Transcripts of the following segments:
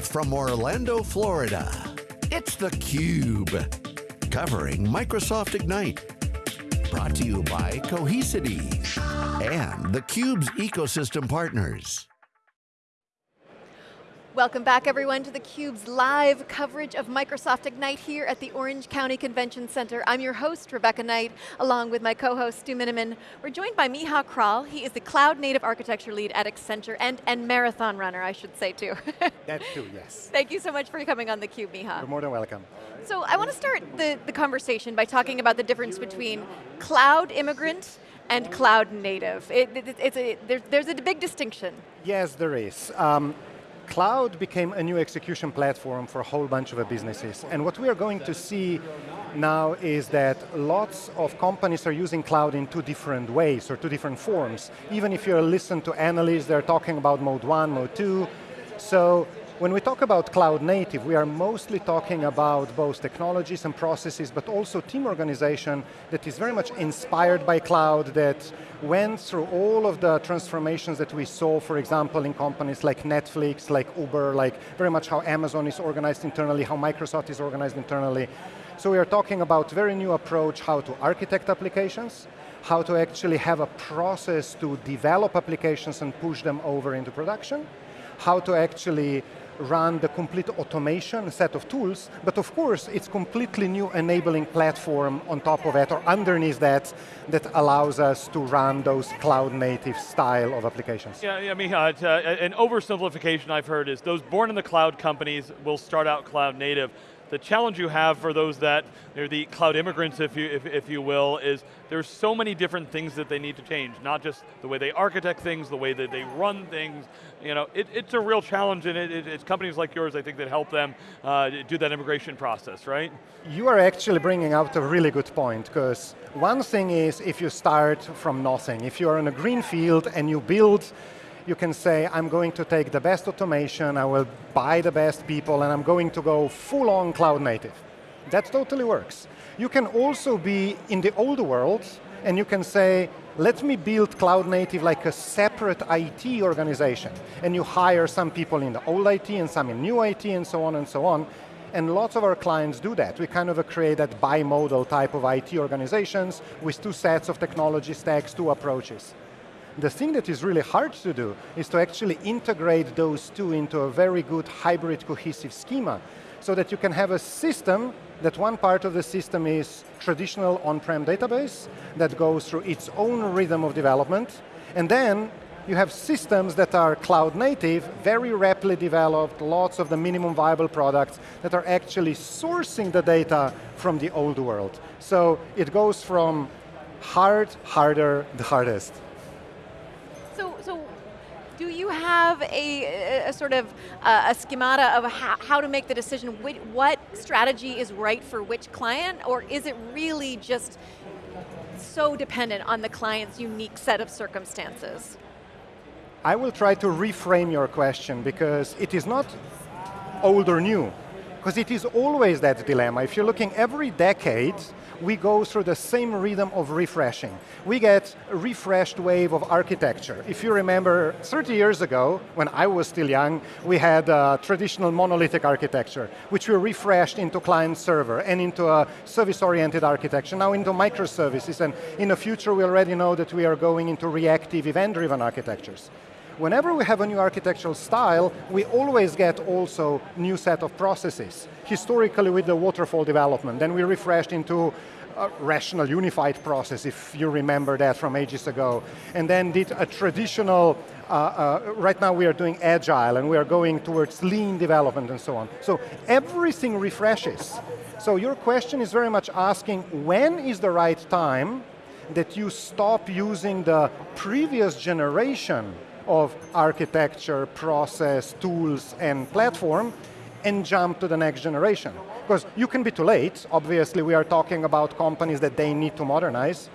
Live from Orlando, Florida, it's theCUBE. Covering Microsoft Ignite. Brought to you by Cohesity and theCUBE's ecosystem partners. Welcome back everyone to theCUBE's live coverage of Microsoft Ignite here at the Orange County Convention Center. I'm your host, Rebecca Knight, along with my co-host, Stu Miniman. We're joined by Miha Kralj. He is the Cloud Native Architecture Lead at Accenture and, and Marathon Runner, I should say too. that too, yes. Thank you so much for coming on theCUBE, Miha. You're more than welcome. So I want to start the, the conversation by talking about the difference between cloud immigrant and cloud native. It, it, it's a, there, there's a big distinction. Yes, there is. Um, cloud became a new execution platform for a whole bunch of businesses. And what we are going to see now is that lots of companies are using cloud in two different ways or two different forms. Even if you listen to analysts, they're talking about mode one, mode two. So when we talk about cloud native, we are mostly talking about both technologies and processes, but also team organization that is very much inspired by cloud, that went through all of the transformations that we saw, for example, in companies like Netflix, like Uber, like very much how Amazon is organized internally, how Microsoft is organized internally. So we are talking about very new approach how to architect applications, how to actually have a process to develop applications and push them over into production, how to actually run the complete automation set of tools, but of course it's completely new enabling platform on top of it or underneath that that allows us to run those cloud native style of applications. Yeah, yeah mean, uh, an oversimplification I've heard is those born in the cloud companies will start out cloud native, the challenge you have for those that are the cloud immigrants, if you, if, if you will, is there's so many different things that they need to change, not just the way they architect things, the way that they run things, you know, it, it's a real challenge and it, it, it's companies like yours, I think, that help them uh, do that immigration process, right? You are actually bringing out a really good point, because one thing is if you start from nothing, if you're in a green field and you build you can say, I'm going to take the best automation, I will buy the best people, and I'm going to go full on cloud native. That totally works. You can also be in the old world, and you can say, let me build cloud native like a separate IT organization. And you hire some people in the old IT and some in new IT and so on and so on. And lots of our clients do that. We kind of create that bimodal type of IT organizations with two sets of technology stacks, two approaches. The thing that is really hard to do is to actually integrate those two into a very good hybrid cohesive schema so that you can have a system that one part of the system is traditional on-prem database that goes through its own rhythm of development, and then you have systems that are cloud native, very rapidly developed, lots of the minimum viable products that are actually sourcing the data from the old world. So it goes from hard, harder, the hardest have a, a sort of uh, a schemata of how, how, to make the decision, what strategy is right for which client, or is it really just so dependent on the client's unique set of circumstances? I will try to reframe your question because it is not old or new, because it is always that dilemma. If you're looking every decade, we go through the same rhythm of refreshing. We get a refreshed wave of architecture. If you remember 30 years ago, when I was still young, we had a traditional monolithic architecture, which we refreshed into client server and into a service-oriented architecture, now into microservices, and in the future we already know that we are going into reactive event-driven architectures whenever we have a new architectural style, we always get also new set of processes. Historically with the waterfall development, then we refreshed into a rational unified process, if you remember that from ages ago. And then did a traditional, uh, uh, right now we are doing agile and we are going towards lean development and so on. So everything refreshes. So your question is very much asking, when is the right time that you stop using the previous generation of architecture, process, tools, and platform, and jump to the next generation. Because you can be too late, obviously we are talking about companies that they need to modernize,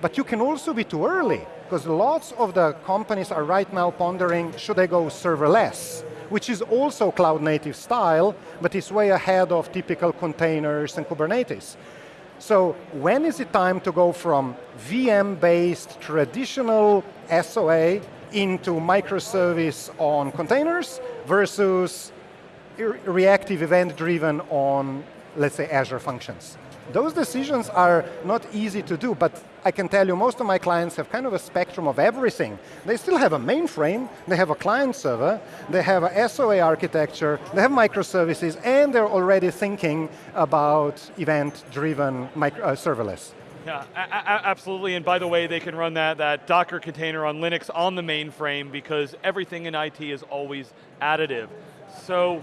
but you can also be too early, because lots of the companies are right now pondering, should I go serverless? Which is also cloud native style, but it's way ahead of typical containers and Kubernetes. So when is it time to go from VM-based traditional SOA into microservice on containers versus reactive event-driven on, let's say, Azure functions. Those decisions are not easy to do, but I can tell you most of my clients have kind of a spectrum of everything. They still have a mainframe, they have a client server, they have a SOA architecture, they have microservices, and they're already thinking about event-driven uh, serverless. Yeah, absolutely. And by the way, they can run that, that Docker container on Linux on the mainframe because everything in IT is always additive. So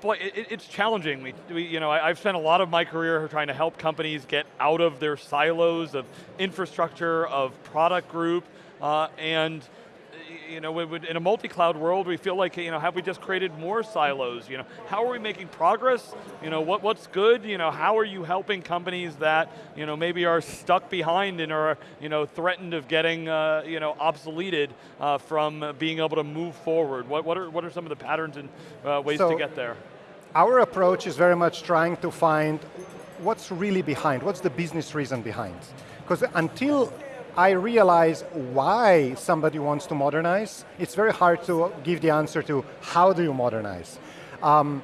boy, it, it's challenging. We, we, you know, I, have spent a lot of my career trying to help companies get out of their silos of infrastructure, of product group, uh, and you know, in a multi-cloud world, we feel like, you know, have we just created more silos? You know, how are we making progress? You know, what, what's good? You know, how are you helping companies that, you know, maybe are stuck behind and are, you know, threatened of getting, uh, you know, obsoleted uh, from being able to move forward? What, what, are, what are some of the patterns and uh, ways so, to get there? Our approach is very much trying to find what's really behind, what's the business reason behind. Because until I realize why somebody wants to modernize, it's very hard to give the answer to how do you modernize. Um,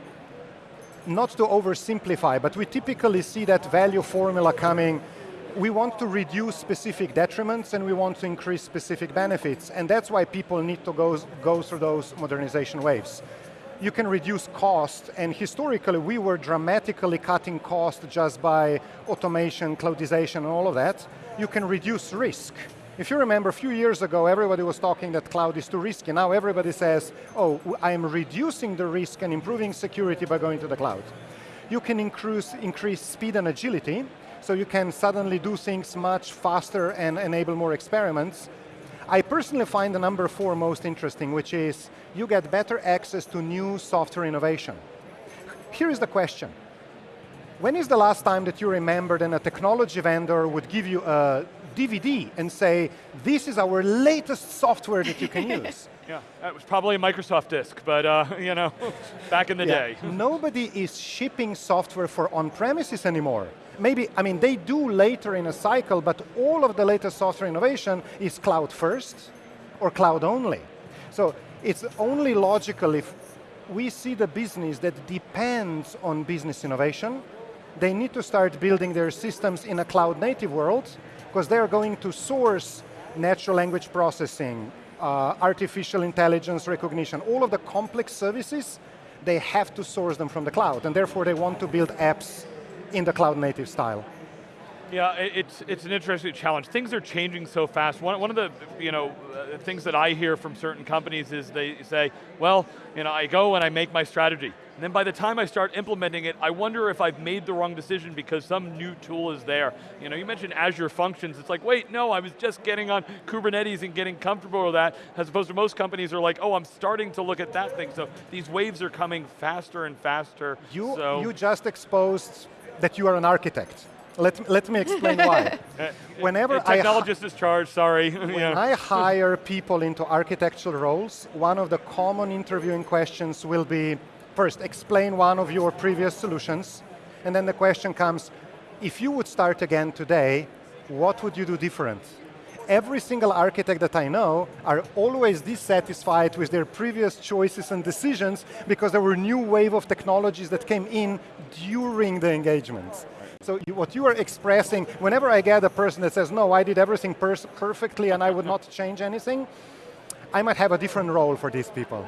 not to oversimplify, but we typically see that value formula coming. We want to reduce specific detriments and we want to increase specific benefits, and that's why people need to go, go through those modernization waves you can reduce cost, and historically we were dramatically cutting cost just by automation, cloudization, and all of that. You can reduce risk. If you remember, a few years ago, everybody was talking that cloud is too risky. Now everybody says, oh, I'm reducing the risk and improving security by going to the cloud. You can increase, increase speed and agility, so you can suddenly do things much faster and enable more experiments. I personally find the number four most interesting, which is you get better access to new software innovation. Here is the question. When is the last time that you remembered that a technology vendor would give you a DVD and say, this is our latest software that you can use? yeah, that was probably a Microsoft disk, but uh, you know, back in the yeah. day. Nobody is shipping software for on-premises anymore maybe, I mean, they do later in a cycle, but all of the latest software innovation is cloud first or cloud only. So it's only logical if we see the business that depends on business innovation, they need to start building their systems in a cloud native world because they're going to source natural language processing, uh, artificial intelligence recognition, all of the complex services, they have to source them from the cloud, and therefore they want to build apps in the cloud native style. Yeah, it's, it's an interesting challenge. Things are changing so fast. One, one of the you know, uh, things that I hear from certain companies is they say, well, you know, I go and I make my strategy. And then by the time I start implementing it, I wonder if I've made the wrong decision because some new tool is there. You know, you mentioned Azure Functions. It's like, wait, no, I was just getting on Kubernetes and getting comfortable with that, as opposed to most companies are like, oh, I'm starting to look at that thing. So these waves are coming faster and faster. You, so. you just exposed that you are an architect. Let, let me explain why. Whenever technologist I is charged, sorry. when yeah. I hire people into architectural roles, one of the common interviewing questions will be, first, explain one of your previous solutions, and then the question comes, if you would start again today, what would you do different? Every single architect that I know are always dissatisfied with their previous choices and decisions because there were new wave of technologies that came in during the engagements. So what you are expressing, whenever I get a person that says, no, I did everything per perfectly and I would not change anything, I might have a different role for these people.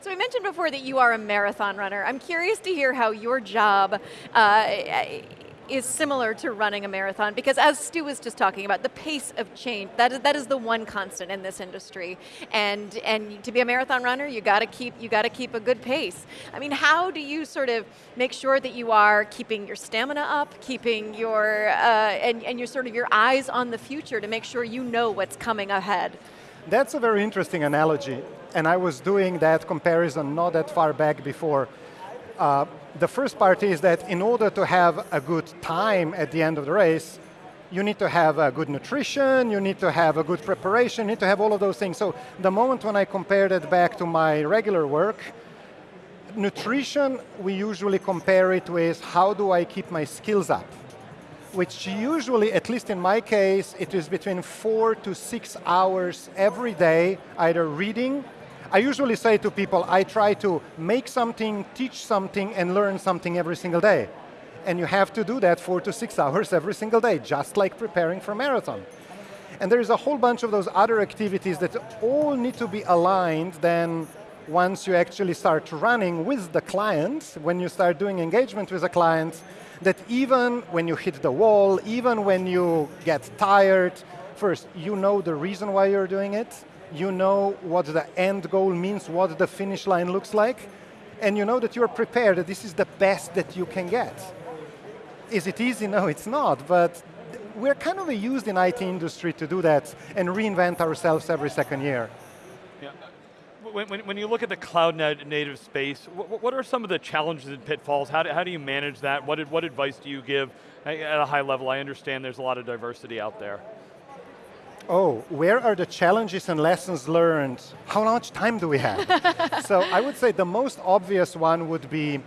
So we mentioned before that you are a marathon runner. I'm curious to hear how your job uh, is similar to running a marathon because as Stu was just talking about, the pace of change, that is, that is the one constant in this industry. And, and to be a marathon runner, you got to keep, you got to keep a good pace. I mean, how do you sort of make sure that you are keeping your stamina up, keeping your, uh, and, and your sort of your eyes on the future to make sure you know what's coming ahead? That's a very interesting analogy. And I was doing that comparison not that far back before. Uh, the first part is that in order to have a good time at the end of the race, you need to have a good nutrition, you need to have a good preparation, you need to have all of those things. So the moment when I compared it back to my regular work, nutrition, we usually compare it with how do I keep my skills up? Which usually, at least in my case, it is between four to six hours every day, either reading, I usually say to people, I try to make something, teach something, and learn something every single day. And you have to do that four to six hours every single day, just like preparing for a marathon. And there is a whole bunch of those other activities that all need to be aligned then once you actually start running with the client, when you start doing engagement with a client, that even when you hit the wall, even when you get tired, first, you know the reason why you're doing it, you know what the end goal means, what the finish line looks like, and you know that you're prepared, that this is the best that you can get. Is it easy? No, it's not, but we're kind of used in IT industry to do that and reinvent ourselves every second year. Yeah. When, when, when you look at the cloud native space, what, what, are some of the challenges and pitfalls? How do, how do you manage that? What, what advice do you give at a high level? I understand there's a lot of diversity out there. Oh, where are the challenges and lessons learned? How much time do we have? so I would say the most obvious one would be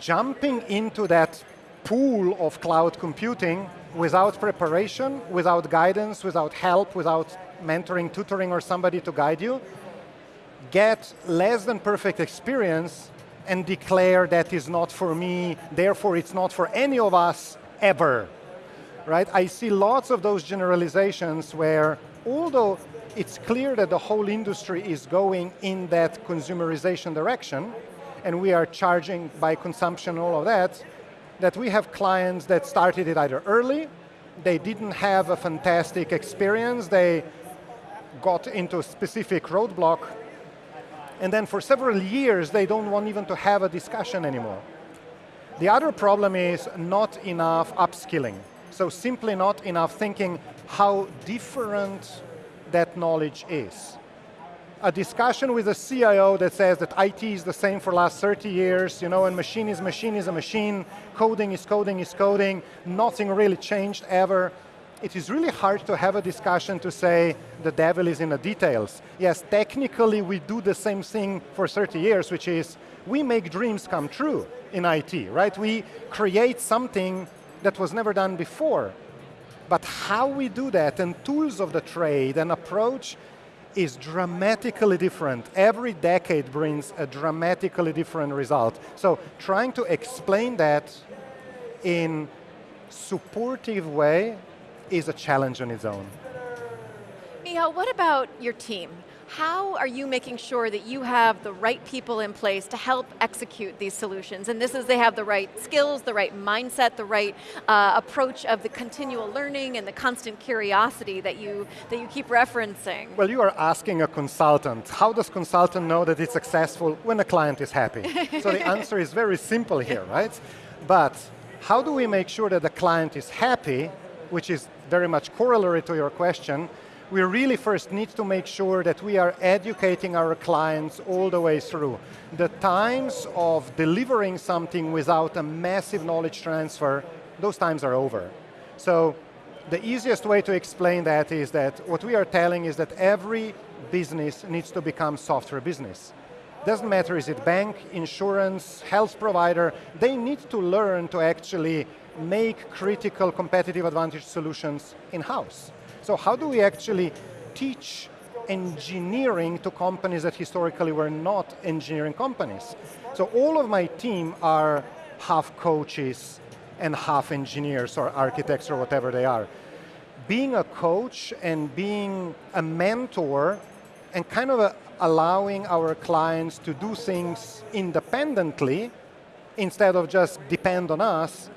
jumping into that pool of cloud computing without preparation, without guidance, without help, without mentoring, tutoring, or somebody to guide you, get less than perfect experience and declare that is not for me, therefore it's not for any of us ever. Right? I see lots of those generalizations where although it's clear that the whole industry is going in that consumerization direction, and we are charging by consumption all of that, that we have clients that started it either early, they didn't have a fantastic experience, they got into a specific roadblock, and then for several years they don't want even to have a discussion anymore. The other problem is not enough upskilling. So simply not enough thinking how different that knowledge is a discussion with a CIO that says that IT is the same for the last 30 years, you know, and machine is machine is a machine, coding is coding is coding, nothing really changed ever. It is really hard to have a discussion to say the devil is in the details. Yes, technically we do the same thing for 30 years, which is we make dreams come true in IT, right? We create something that was never done before. But how we do that and tools of the trade and approach is dramatically different. Every decade brings a dramatically different result. So trying to explain that in supportive way is a challenge on its own. Michal, what about your team? How are you making sure that you have the right people in place to help execute these solutions? And this is they have the right skills, the right mindset, the right uh, approach of the continual learning and the constant curiosity that you, that you keep referencing. Well, you are asking a consultant. How does consultant know that it's successful when a client is happy? so the answer is very simple here, right? But how do we make sure that the client is happy, which is very much corollary to your question, we really first need to make sure that we are educating our clients all the way through. The times of delivering something without a massive knowledge transfer, those times are over. So the easiest way to explain that is that what we are telling is that every business needs to become software business. Doesn't matter, is it bank, insurance, health provider, they need to learn to actually make critical competitive advantage solutions in-house. So how do we actually teach engineering to companies that historically were not engineering companies? So all of my team are half coaches and half engineers or architects or whatever they are. Being a coach and being a mentor and kind of a, allowing our clients to do things independently instead of just depend on us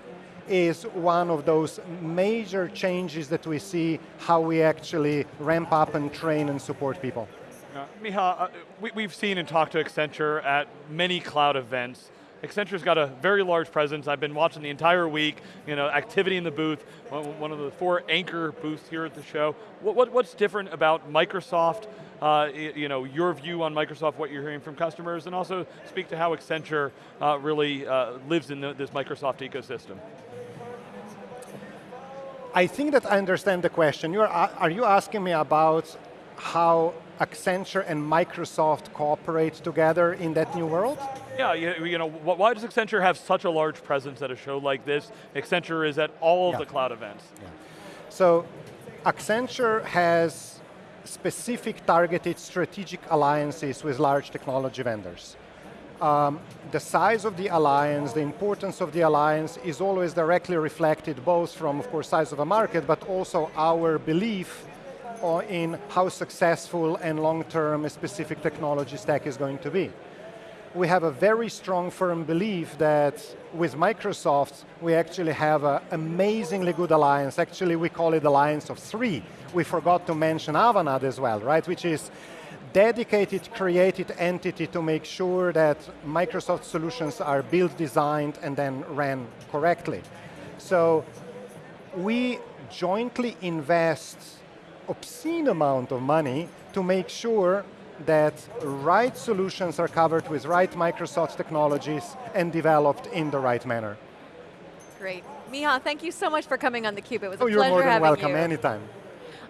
is one of those major changes that we see how we actually ramp up and train and support people. Uh, Michal, uh, we, have seen and talked to Accenture at many cloud events. Accenture's got a very large presence. I've been watching the entire week, you know, activity in the booth, one of the four anchor booths here at the show. What, what, what's different about Microsoft, uh, you know, your view on Microsoft, what you're hearing from customers, and also speak to how Accenture uh, really uh, lives in the, this Microsoft ecosystem. I think that I understand the question. You're, are you asking me about how Accenture and Microsoft cooperate together in that new world? Yeah, you, you, know, why does Accenture have such a large presence at a show like this? Accenture is at all of yeah. the cloud events. Yeah. So, Accenture has specific targeted strategic alliances with large technology vendors. Um, the size of the alliance, the importance of the alliance is always directly reflected both from, of course, size of a market, but also our belief in how successful and long-term a specific technology stack is going to be. We have a very strong firm belief that with Microsoft, we actually have an amazingly good alliance. Actually, we call it alliance of three. We forgot to mention Avanade as well, right? Which is dedicated, created entity to make sure that Microsoft solutions are built, designed, and then ran correctly. So we jointly invest obscene amount of money to make sure that right solutions are covered with right Microsoft technologies and developed in the right manner. Great. Miha, thank you so much for coming on theCUBE. It was oh, a pleasure having you. you're more than welcome, anytime.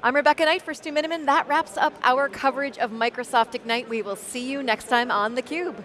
I'm Rebecca Knight for Stu Miniman. That wraps up our coverage of Microsoft Ignite. We will see you next time on theCUBE.